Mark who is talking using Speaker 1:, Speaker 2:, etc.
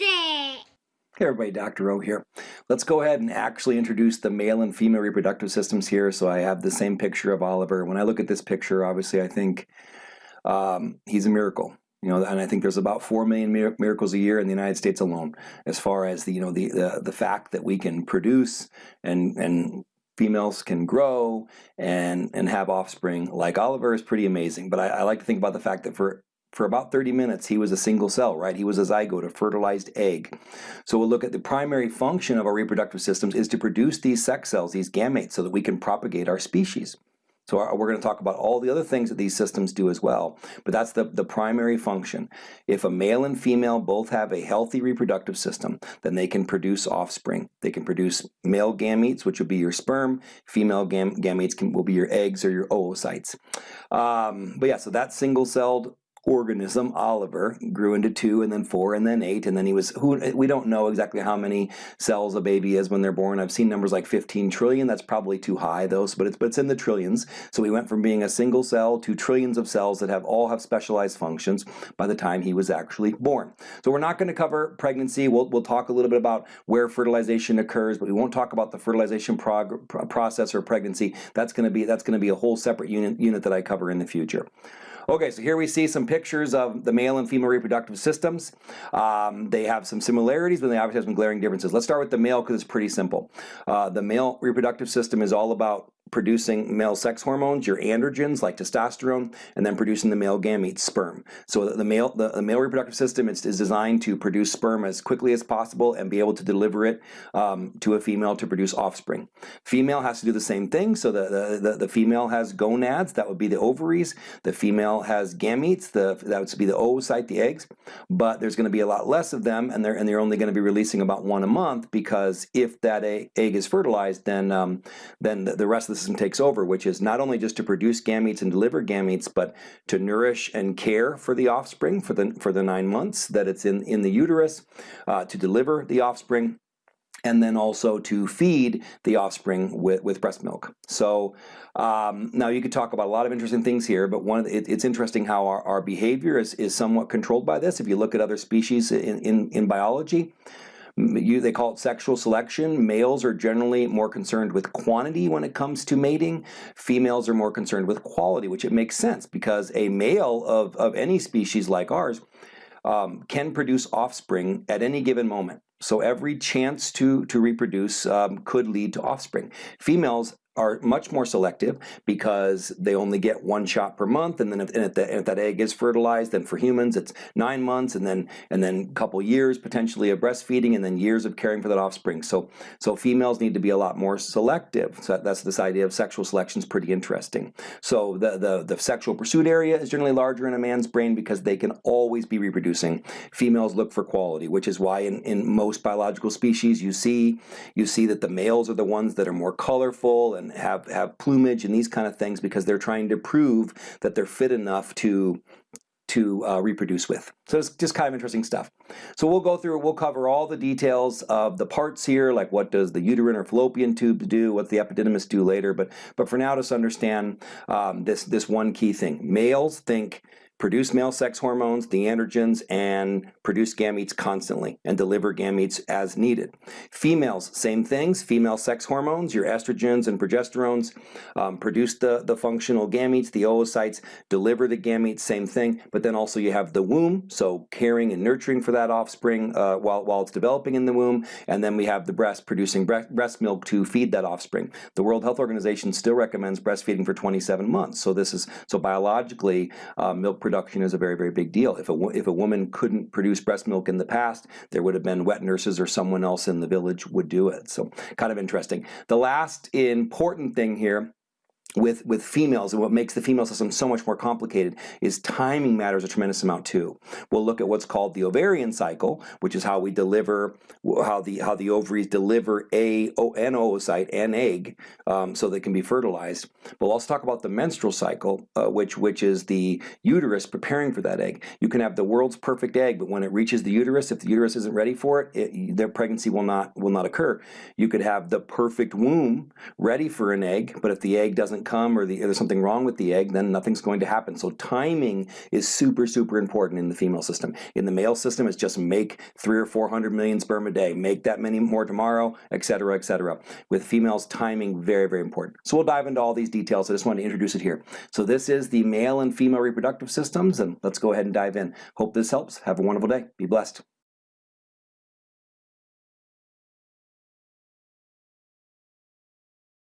Speaker 1: It!
Speaker 2: Hey everybody, Dr. O here. Let's go ahead and actually introduce the male and female reproductive systems here. So I have the same picture of Oliver. When I look at this picture, obviously I think um, he's a miracle. You know, and I think there's about four million mir miracles a year in the United States alone, as far as the you know the the, the fact that we can produce and and females can grow and and have offspring like Oliver is pretty amazing. But I, I like to think about the fact that for for about 30 minutes, he was a single cell, right? He was a zygote, a fertilized egg. So we'll look at the primary function of our reproductive systems is to produce these sex cells, these gametes, so that we can propagate our species. So we're going to talk about all the other things that these systems do as well, but that's the, the primary function. If a male and female both have a healthy reproductive system, then they can produce offspring. They can produce male gametes, which will be your sperm. Female gam gametes can, will be your eggs or your oocytes. Um, but yeah, so that single-celled organism, Oliver, grew into two and then four and then eight and then he was, who we don't know exactly how many cells a baby is when they're born. I've seen numbers like 15 trillion. That's probably too high though, but it's, but it's in the trillions. So he went from being a single cell to trillions of cells that have all have specialized functions by the time he was actually born. So we're not going to cover pregnancy. We'll, we'll talk a little bit about where fertilization occurs, but we won't talk about the fertilization process or pregnancy. That's going to be that's going to be a whole separate unit unit that I cover in the future. Okay, so here we see some pictures of the male and female reproductive systems. Um, they have some similarities, but they obviously have some glaring differences. Let's start with the male because it's pretty simple. Uh, the male reproductive system is all about producing male sex hormones, your androgens like testosterone, and then producing the male gametes, sperm. So the male, the, the male reproductive system is, is, designed to produce sperm as quickly as possible and be able to deliver it um, to a female to produce offspring. Female has to do the same thing. So the, the, the, female has gonads, that would be the ovaries. The female has gametes, the, that would be the oocyte, the eggs. But there's going to be a lot less of them, and they're, and they're only going to be releasing about one a month because if that egg is fertilized, then, um, then the, the rest of the system takes over, which is not only just to produce gametes and deliver gametes, but to nourish and care for the offspring for the, for the nine months that it's in, in the uterus, uh, to deliver the offspring, and then also to feed the offspring with, with breast milk. So um, now you could talk about a lot of interesting things here, but one the, it, it's interesting how our, our behavior is, is somewhat controlled by this. If you look at other species in, in, in biology, you, they call it sexual selection. Males are generally more concerned with quantity when it comes to mating. Females are more concerned with quality, which it makes sense because a male of, of any species like ours um, can produce offspring at any given moment. So every chance to, to reproduce um, could lead to offspring. Females are much more selective because they only get one shot per month and then if, and if, the, if, that egg is fertilized then for humans it's nine months and then and then a couple years potentially of breastfeeding and then years of caring for that offspring. So so females need to be a lot more selective. So that's this idea of sexual selection is pretty interesting. So the, the the sexual pursuit area is generally larger in a man's brain because they can always be reproducing. Females look for quality which is why in, in most biological species you see you see that the males are the ones that are more colorful and have, have plumage and these kind of things because they're trying to prove that they're fit enough to to uh, reproduce with. So it's just kind of interesting stuff. So we'll go through, we'll cover all the details of the parts here, like what does the uterine or fallopian tube do, what's the epididymis do later, but but for now just understand um, this, this one key thing. Males think produce male sex hormones, the androgens, and produce gametes constantly and deliver gametes as needed. Females, same things, female sex hormones, your estrogens and progesterones, um, produce the, the functional gametes, the oocytes, deliver the gametes, same thing, but then also you have the womb, so caring and nurturing for that offspring uh, while, while it's developing in the womb, and then we have the breast producing breast, breast milk to feed that offspring. The World Health Organization still recommends breastfeeding for 27 months, so this is, so biologically, uh, milk production is a very, very big deal. If a, if a woman couldn't produce breast milk in the past, there would have been wet nurses or someone else in the village would do it. So kind of interesting. The last important thing here with, with females and what makes the female system so much more complicated is timing matters a tremendous amount too. We'll look at what's called the ovarian cycle, which is how we deliver, how the how the ovaries deliver a an oocyte, an egg, um, so they can be fertilized. We'll also talk about the menstrual cycle, uh, which which is the uterus preparing for that egg. You can have the world's perfect egg, but when it reaches the uterus, if the uterus isn't ready for it, it their pregnancy will not will not occur. You could have the perfect womb ready for an egg, but if the egg doesn't come or the, there's something wrong with the egg, then nothing's going to happen. So timing is super, super important in the female system. In the male system, it's just make three or 400 million sperm a day, make that many more tomorrow, et cetera, et cetera. With females, timing, very, very important. So we'll dive into all these details. I just wanted to introduce it here. So this is the male and female reproductive systems, and let's go ahead and dive in. Hope this helps. Have a wonderful day. Be blessed.